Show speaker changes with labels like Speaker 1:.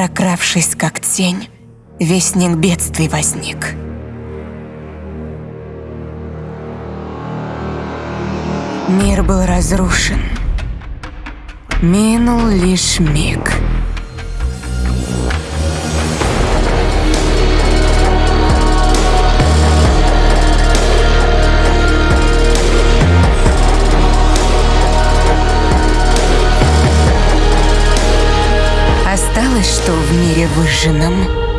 Speaker 1: прокравшись как тень, вестник бедствий возник. Мир был разрушен. Минул лишь миг. Осталось, что в мире выжженном